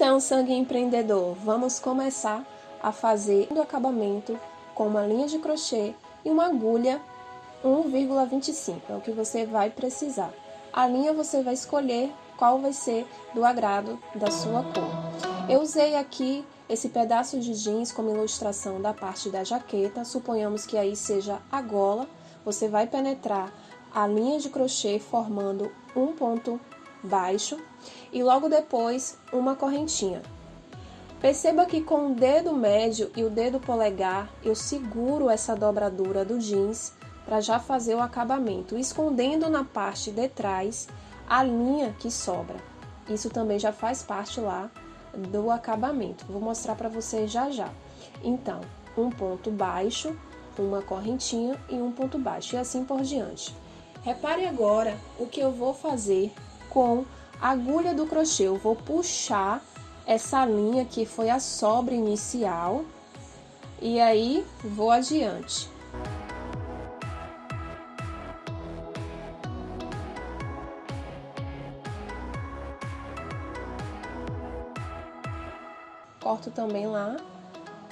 Então, sangue empreendedor, vamos começar a fazer o acabamento com uma linha de crochê e uma agulha 1,25, é o que você vai precisar. A linha você vai escolher qual vai ser do agrado da sua cor. Eu usei aqui esse pedaço de jeans como ilustração da parte da jaqueta, suponhamos que aí seja a gola, você vai penetrar a linha de crochê formando um ponto baixo e logo depois uma correntinha. Perceba que com o dedo médio e o dedo polegar eu seguro essa dobradura do jeans para já fazer o acabamento, escondendo na parte de trás a linha que sobra. Isso também já faz parte lá do acabamento. Vou mostrar para vocês já já. Então, um ponto baixo, uma correntinha e um ponto baixo, e assim por diante. Repare agora o que eu vou fazer com a agulha do crochê. Eu vou puxar essa linha que foi a sobra inicial e aí vou adiante. corto também lá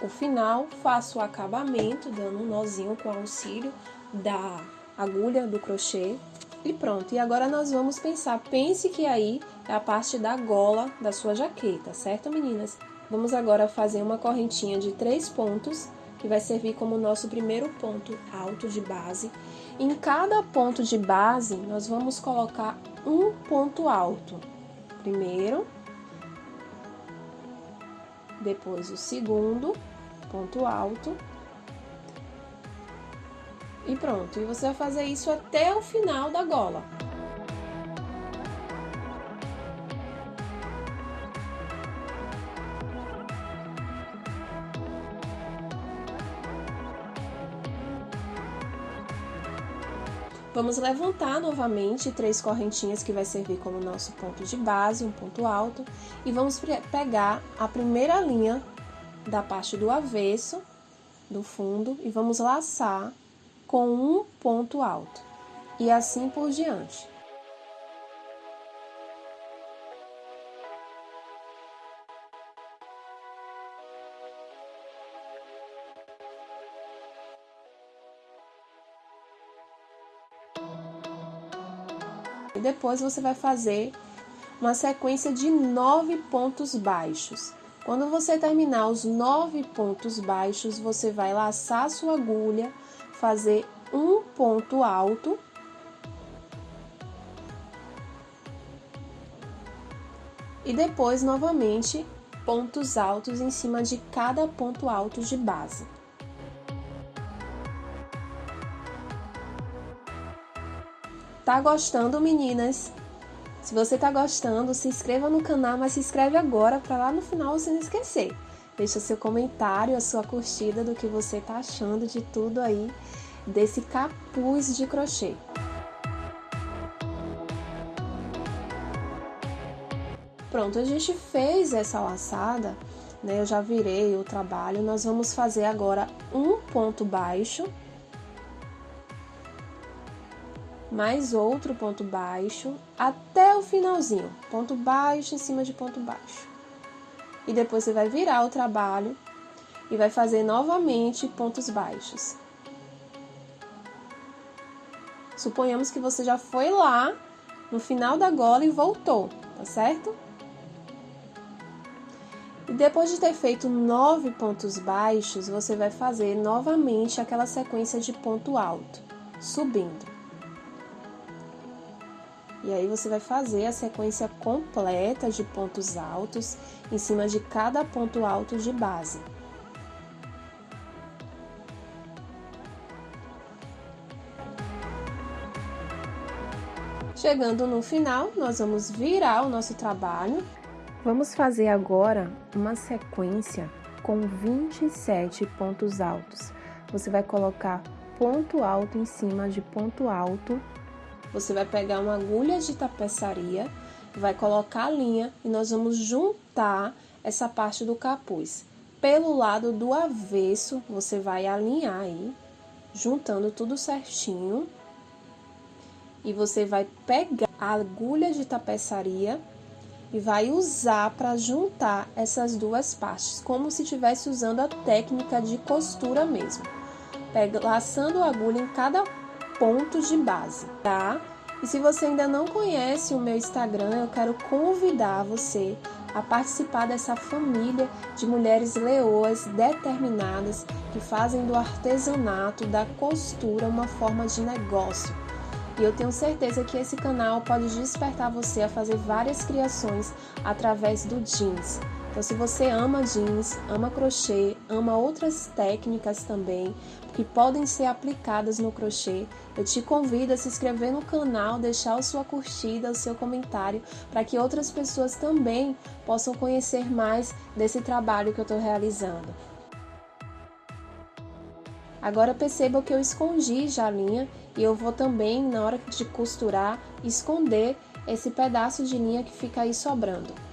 o final, faço o acabamento, dando um nozinho com auxílio da agulha do crochê e pronto. E agora nós vamos pensar, pense que aí é a parte da gola da sua jaqueta, certo meninas? Vamos agora fazer uma correntinha de três pontos, que vai servir como nosso primeiro ponto alto de base. Em cada ponto de base, nós vamos colocar um ponto alto. Primeiro, depois o segundo ponto alto e pronto. E você vai fazer isso até o final da gola. Vamos levantar novamente três correntinhas que vai servir como nosso ponto de base, um ponto alto, e vamos pegar a primeira linha da parte do avesso, do fundo, e vamos laçar com um ponto alto, e assim por diante. E depois você vai fazer uma sequência de nove pontos baixos. Quando você terminar os nove pontos baixos, você vai laçar sua agulha, fazer um ponto alto. E depois, novamente, pontos altos em cima de cada ponto alto de base. Tá gostando, meninas? Se você tá gostando, se inscreva no canal, mas se inscreve agora para lá no final você não esquecer. Deixa seu comentário, a sua curtida do que você tá achando de tudo aí desse capuz de crochê. Pronto, a gente fez essa laçada, né? Eu já virei o trabalho. Nós vamos fazer agora um ponto baixo mais outro ponto baixo até o finalzinho, ponto baixo em cima de ponto baixo. E depois você vai virar o trabalho e vai fazer novamente pontos baixos. Suponhamos que você já foi lá no final da gola e voltou, tá certo? E depois de ter feito nove pontos baixos, você vai fazer novamente aquela sequência de ponto alto, subindo. E aí você vai fazer a sequência completa de pontos altos em cima de cada ponto alto de base. Chegando no final, nós vamos virar o nosso trabalho. Vamos fazer agora uma sequência com 27 pontos altos. Você vai colocar ponto alto em cima de ponto alto você vai pegar uma agulha de tapeçaria, vai colocar a linha e nós vamos juntar essa parte do capuz. Pelo lado do avesso, você vai alinhar aí, juntando tudo certinho. E você vai pegar a agulha de tapeçaria e vai usar para juntar essas duas partes, como se estivesse usando a técnica de costura mesmo. Pega, laçando a agulha em cada ponto de base, tá? E se você ainda não conhece o meu Instagram, eu quero convidar você a participar dessa família de mulheres leoas determinadas que fazem do artesanato, da costura, uma forma de negócio. E eu tenho certeza que esse canal pode despertar você a fazer várias criações através do jeans. Então, se você ama jeans, ama crochê, ama outras técnicas também que podem ser aplicadas no crochê, eu te convido a se inscrever no canal, deixar a sua curtida, o seu comentário, para que outras pessoas também possam conhecer mais desse trabalho que eu estou realizando. Agora perceba que eu escondi já a linha e eu vou também, na hora de costurar, esconder esse pedaço de linha que fica aí sobrando.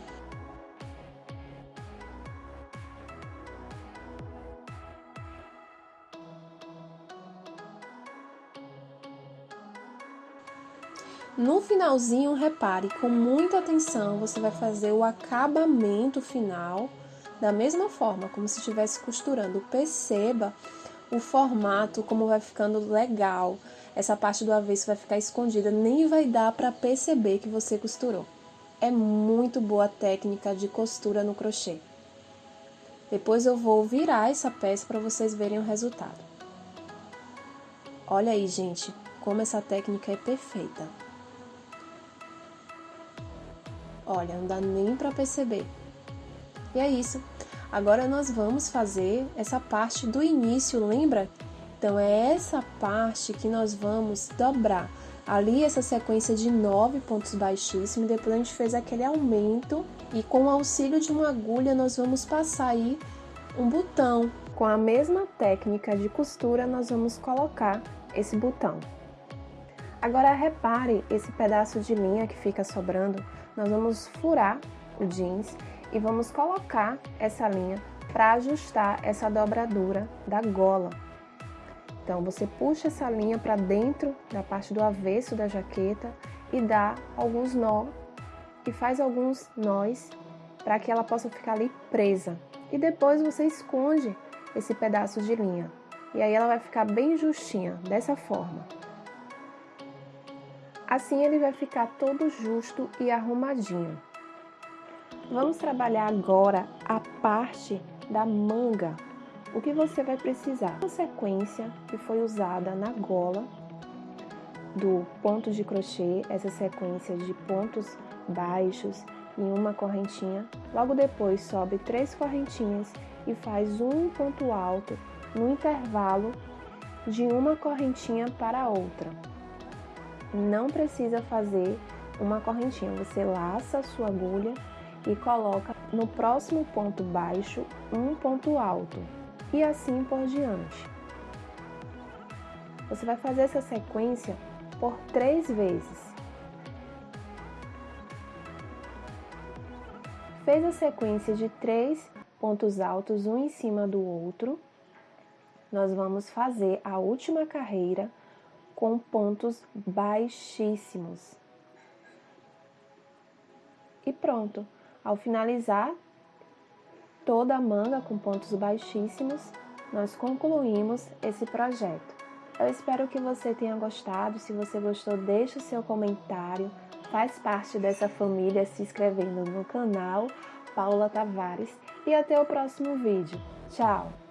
No finalzinho, repare, com muita atenção, você vai fazer o acabamento final da mesma forma, como se estivesse costurando. Perceba o formato, como vai ficando legal. Essa parte do avesso vai ficar escondida, nem vai dar para perceber que você costurou. É muito boa a técnica de costura no crochê. Depois eu vou virar essa peça para vocês verem o resultado. Olha aí, gente, como essa técnica é perfeita. Olha, não dá nem para perceber. E é isso. Agora nós vamos fazer essa parte do início, lembra? Então é essa parte que nós vamos dobrar. Ali essa sequência de nove pontos baixíssimos, depois a gente fez aquele aumento e com o auxílio de uma agulha nós vamos passar aí um botão. Com a mesma técnica de costura nós vamos colocar esse botão. Agora repare esse pedaço de linha que fica sobrando, nós vamos furar o jeans e vamos colocar essa linha para ajustar essa dobradura da gola. Então você puxa essa linha para dentro da parte do avesso da jaqueta e dá alguns nós e faz alguns nós para que ela possa ficar ali presa. E depois você esconde esse pedaço de linha. E aí ela vai ficar bem justinha, dessa forma. Assim ele vai ficar todo justo e arrumadinho. Vamos trabalhar agora a parte da manga. O que você vai precisar? A sequência que foi usada na gola do ponto de crochê, essa sequência de pontos baixos em uma correntinha. Logo depois sobe três correntinhas e faz um ponto alto no intervalo de uma correntinha para outra não precisa fazer uma correntinha, você laça a sua agulha e coloca no próximo ponto baixo um ponto alto e assim por diante. Você vai fazer essa sequência por três vezes. Fez a sequência de três pontos altos um em cima do outro, nós vamos fazer a última carreira com pontos baixíssimos. E pronto. Ao finalizar toda a manga com pontos baixíssimos, nós concluímos esse projeto. Eu espero que você tenha gostado. Se você gostou, deixe o seu comentário. Faz parte dessa família se inscrevendo no canal Paula Tavares. E até o próximo vídeo. Tchau!